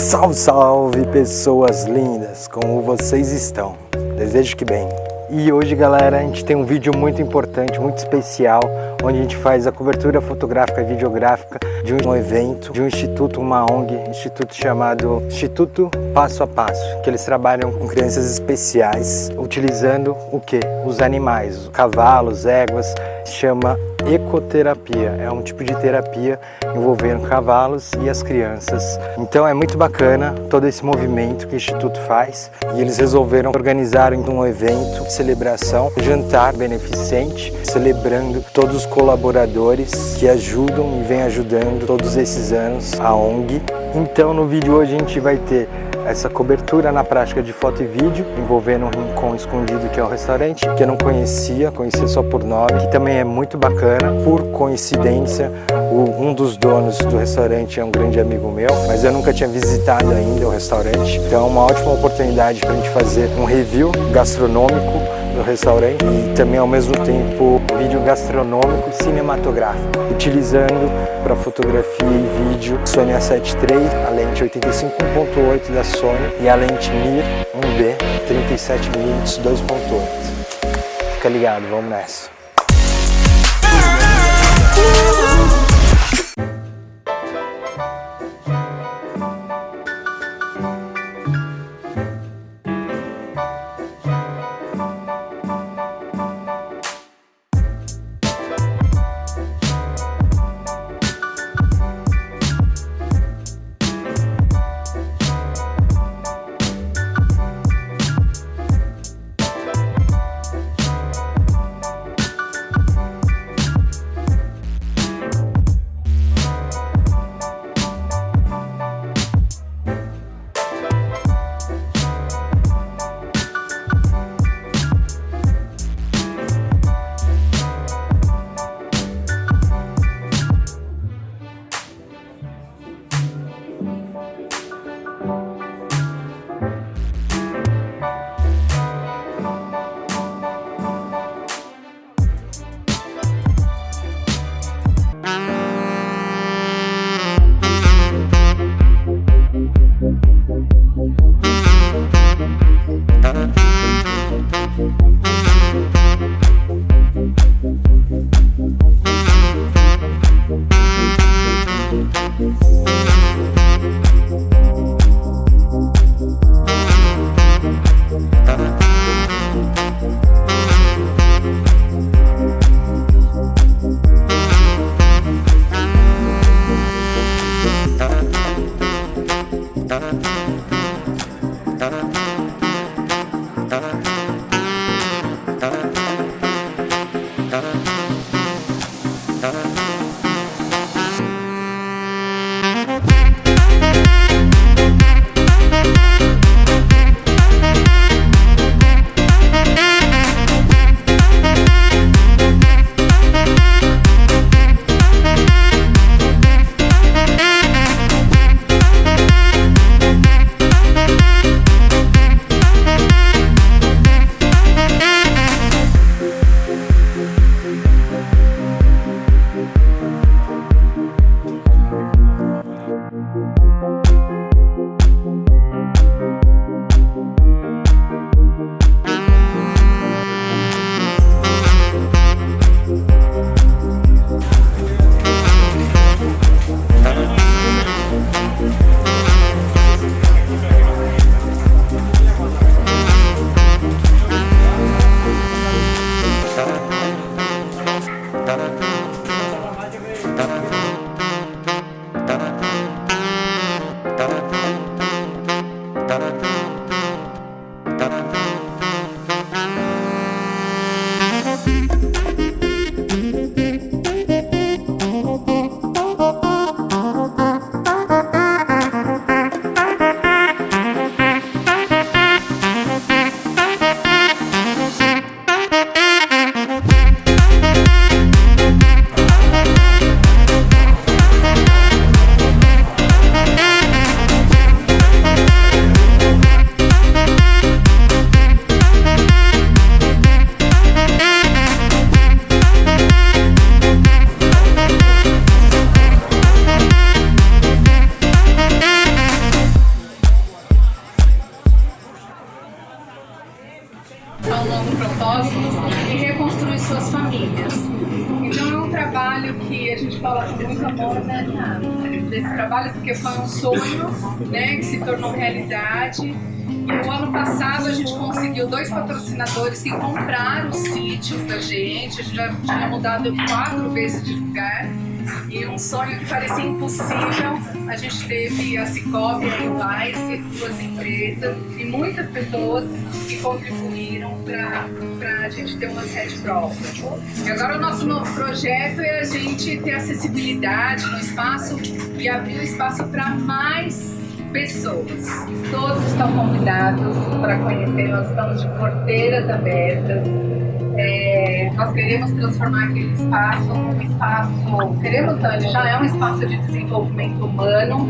Salve, salve pessoas lindas, como vocês estão? Desejo que bem. E hoje galera, a gente tem um vídeo muito importante, muito especial, onde a gente faz a cobertura fotográfica e videográfica de um evento, de um instituto, uma ONG, instituto chamado Instituto Passo a Passo, que eles trabalham com crianças especiais, utilizando o que? Os animais, cavalos, éguas, chama ecoterapia. É um tipo de terapia envolvendo cavalos e as crianças. Então é muito bacana todo esse movimento que o Instituto faz e eles resolveram organizar um evento celebração, jantar beneficente, celebrando todos os colaboradores que ajudam e vêm ajudando todos esses anos a ONG. Então no vídeo hoje a gente vai ter essa cobertura na prática de foto e vídeo, envolvendo um rincão escondido que é o restaurante, que eu não conhecia, conhecia só por nome, que também é muito bacana. Por coincidência, o, um dos donos do restaurante é um grande amigo meu, mas eu nunca tinha visitado ainda o restaurante, então é uma ótima oportunidade para a gente fazer um review gastronômico no restaurante e também ao mesmo tempo vídeo gastronômico cinematográfico, utilizando para fotografia e vídeo Sony A7 III, a lente 85.8 da Sony e a lente Mir 1B 37mm 2.8. Fica ligado, vamos nessa. Fala com muito amor né, desse trabalho, porque foi um sonho né, que se tornou realidade. E no ano passado a gente conseguiu dois patrocinadores que compraram os sítios da gente, a gente já tinha mudado quatro vezes de lugar. E um sonho que parecia impossível, a gente teve a Cicobi e o Lice, duas empresas, e muitas pessoas que contribuíram para a gente ter uma sede própria. E agora o nosso novo projeto é a gente ter acessibilidade no espaço e abrir o espaço para mais pessoas. Todos estão convidados para conhecer, nós estamos de porteiras abertas. É, nós queremos transformar aquele espaço num espaço, queremos não, ele já é um espaço de desenvolvimento humano,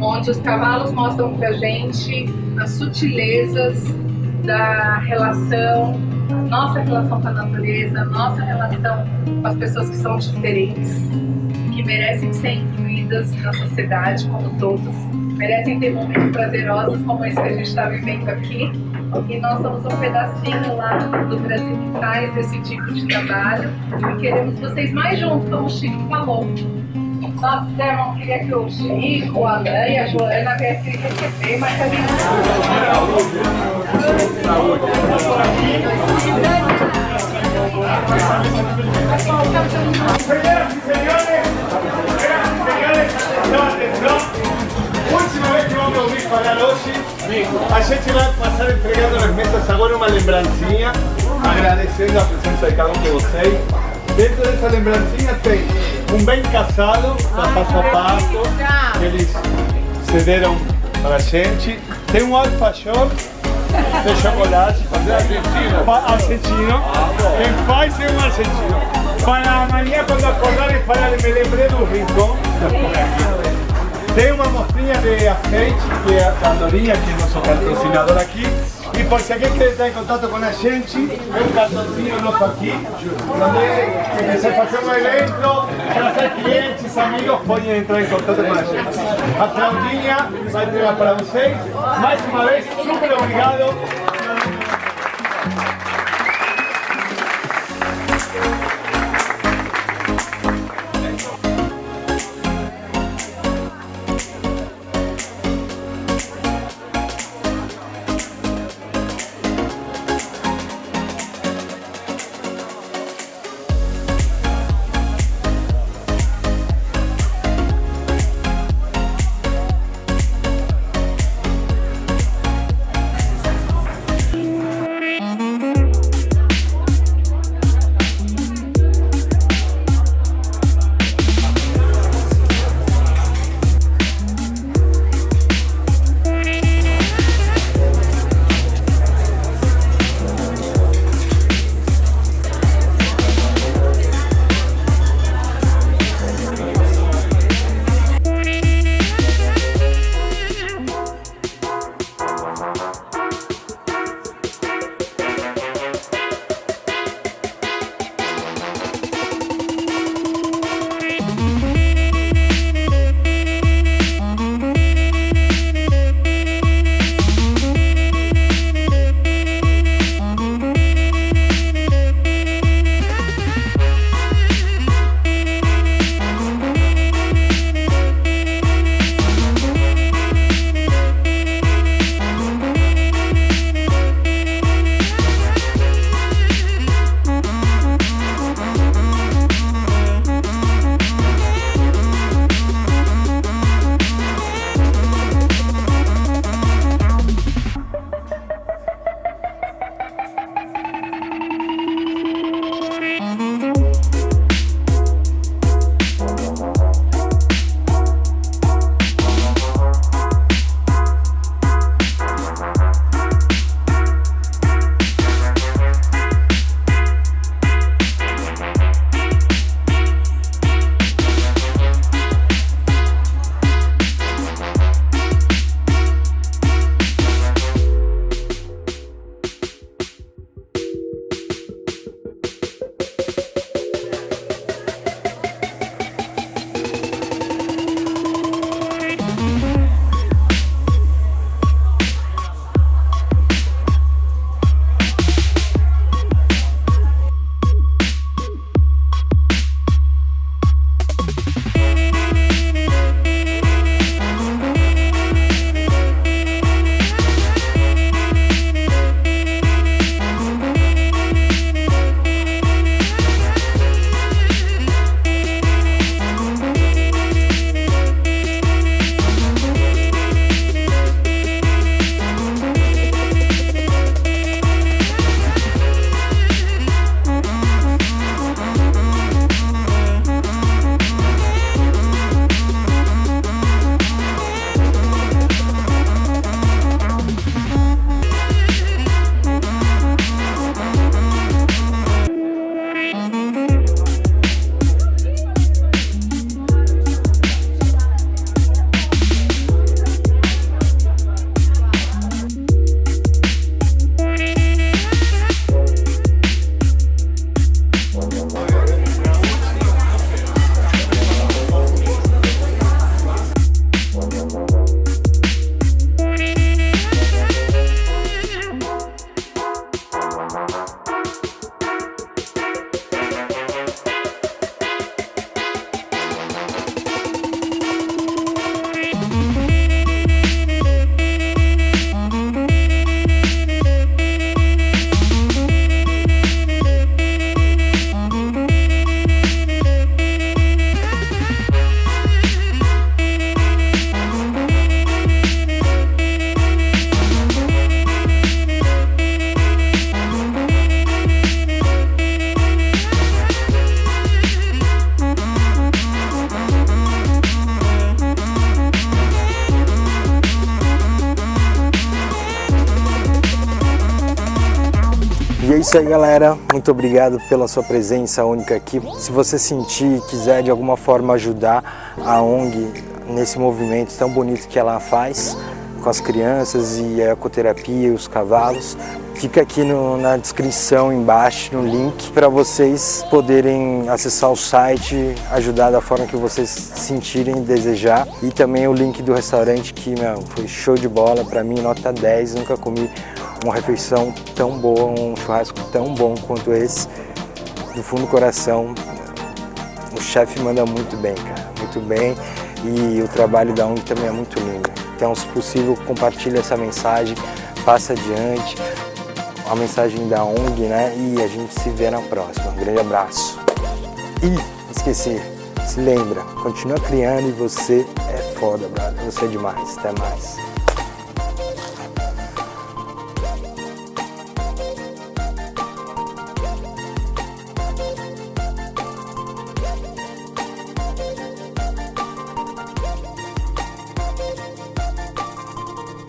onde os cavalos mostram para a gente as sutilezas da relação, nossa relação com a natureza, nossa relação com as pessoas que são diferentes, que merecem ser incluídas na sociedade como todos merecem ter momentos prazerosos como esse que a gente está vivendo aqui. E nós somos um pedacinho lá do Brasil que faz esse tipo de trabalho e queremos vocês mais juntos, como o Chico falou. Nossa, irmão, queria que o Chico, o Alain e a Joana viessem receber, mas gente Saúde. Señoras y señores, señoras y señores, atención. A ouvir falar hoje, a gente vai passar entregando nas mesas agora uma lembrancinha, agradecendo a presença de cada um de vocês. Dentro dessa lembrancinha tem um bem casado da Passo a Passo, que eles cederam para a gente. Tem um alfajor de chocolate, argentino. argentino. Quem faz é um argentino. Para amanhã, quando acordarem, falarem, me lembrei do rincão. Tem uma mostrinha de azeite, que é que é nosso patrocinador aqui. E por se alguém quer entrar em contato com a gente, tem um cartãozinho nosso aqui, onde se fazer um evento, trazer clientes, amigos, podem entrar em contato com a gente. A Claudinha vai entregar para vocês. Mais uma vez, super obrigado. Isso aí, galera. Muito obrigado pela sua presença única aqui. Se você sentir e quiser de alguma forma ajudar a ONG nesse movimento tão bonito que ela faz, com as crianças e a ecoterapia e os cavalos, Fica aqui no, na descrição embaixo, no link, para vocês poderem acessar o site, ajudar da forma que vocês sentirem desejar. E também o link do restaurante que meu, foi show de bola, para mim nota 10, nunca comi uma refeição tão boa, um churrasco tão bom quanto esse. Do fundo do coração, o chefe manda muito bem, cara, muito bem. E o trabalho da ONG também é muito lindo. Então, se possível, compartilhe essa mensagem, passa adiante a mensagem da ONG, né? E a gente se vê na próxima. Um grande abraço. E, esqueci, se lembra, continua criando e você é foda, brother. Você é demais. Até mais.